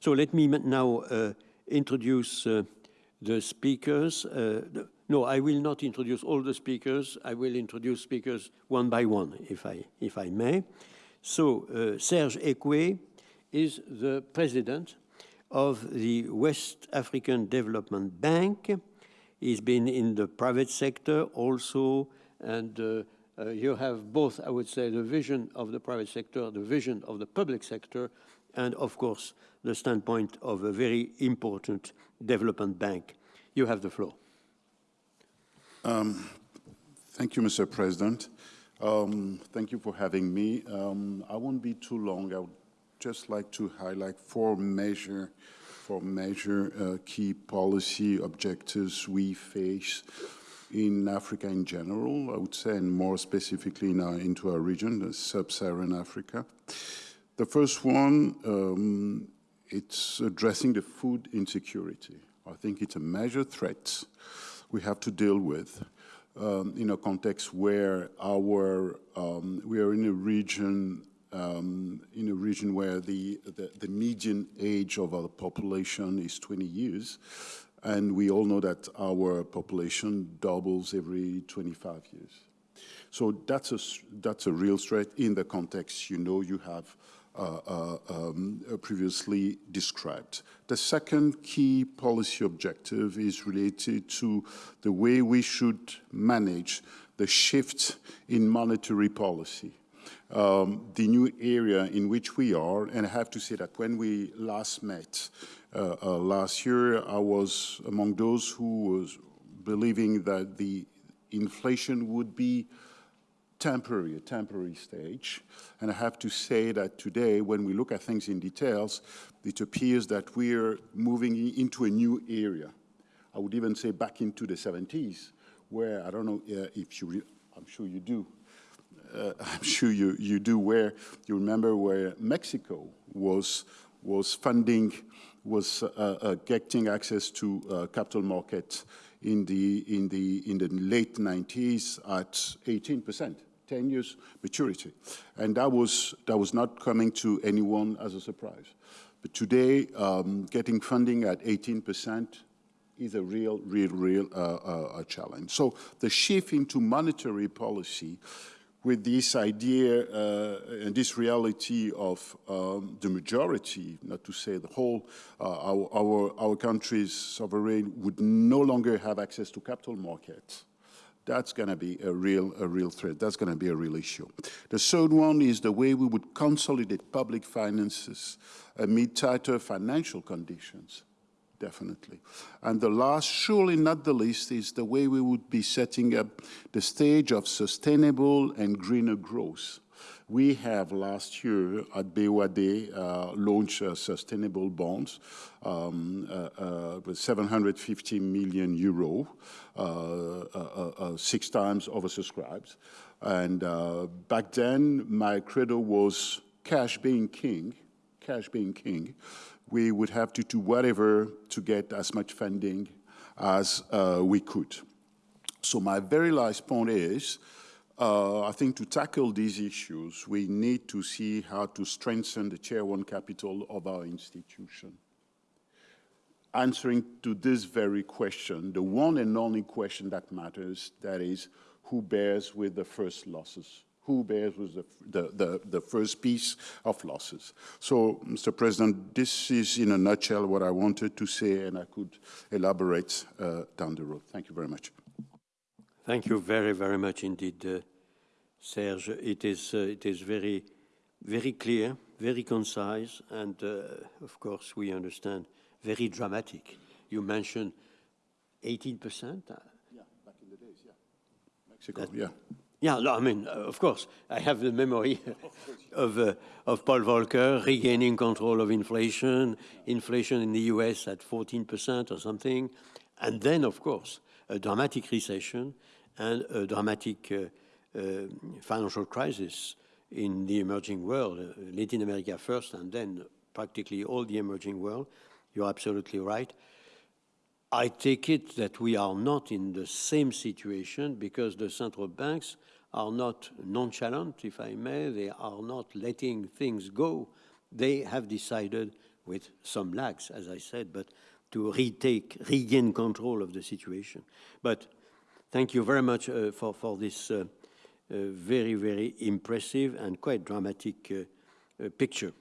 So let me now uh, introduce uh, the speakers. Uh, the, no, I will not introduce all the speakers. I will introduce speakers one by one, if I, if I may. So uh, Serge Ekué is the president of the West African Development Bank. He's been in the private sector also, and uh, uh, you have both, I would say, the vision of the private sector, the vision of the public sector, and of course, the standpoint of a very important development bank. You have the floor. Um, thank you, Mr. President. Um, thank you for having me. Um, I won't be too long. I would just like to highlight four major, four major uh, key policy objectives we face in Africa in general, I would say, and more specifically in our, into our region, the sub-Saharan Africa. The first one, um, it's addressing the food insecurity. I think it's a major threat we have to deal with um, in a context where our um, we are in a region um, in a region where the, the, the median age of our population is 20 years, and we all know that our population doubles every 25 years. So that's a that's a real threat in the context you know you have um, previously described. The second key policy objective is related to the way we should manage the shift in monetary policy. Um, the new area in which we are, and I have to say that when we last met uh, uh, last year, I was among those who was believing that the inflation would be temporary, a temporary stage. And I have to say that today, when we look at things in details, it appears that we're moving into a new area. I would even say back into the 70s, where I don't know uh, if you, I'm sure you do, uh, I'm sure you, you do, where you remember where Mexico was, was funding, was uh, uh getting access to uh, capital markets in the, in, the, in the late 90s at 18 percent. 10 years maturity. And that was, that was not coming to anyone as a surprise. But today, um, getting funding at 18% is a real, real, real uh, uh, challenge. So the shift into monetary policy with this idea uh, and this reality of um, the majority, not to say the whole, uh, our, our, our country's sovereign would no longer have access to capital markets that's going to be a real, a real threat. That's going to be a real issue. The third one is the way we would consolidate public finances amid tighter financial conditions, definitely. And the last, surely not the least, is the way we would be setting up the stage of sustainable and greener growth. We have last year at BOAD uh, launched uh, sustainable bonds um, uh, uh with 750 million euro, uh, uh, six times oversubscribed. And back then, my credo was cash being king, cash being king. We would have to do whatever to get as much funding as we could. So my very last point is, uh, I think to tackle these issues, we need to see how to strengthen the tier one capital of our institution. Answering to this very question, the one and only question that matters, that is, who bears with the first losses? Who bears with the, the, the, the first piece of losses? So, Mr. President, this is in a nutshell what I wanted to say, and I could elaborate uh, down the road. Thank you very much. Thank you very, very much indeed, uh, Serge. It is, uh, it is very, very clear, very concise, and uh, of course we understand very dramatic. You mentioned 18%. Uh, yeah, back in the days, yeah. Mexico, that, yeah. Yeah, no, I mean, uh, of course, I have the memory of, uh, of Paul Volcker regaining control of inflation, inflation in the US at 14% or something, and then, of course, a dramatic recession and a dramatic uh, uh, financial crisis in the emerging world, uh, Latin America first, and then practically all the emerging world. You're absolutely right. I take it that we are not in the same situation because the central banks are not nonchalant, if I may. They are not letting things go. They have decided with some lags, as I said, but to retake, regain control of the situation. But thank you very much uh, for, for this uh, uh, very, very impressive and quite dramatic uh, uh, picture.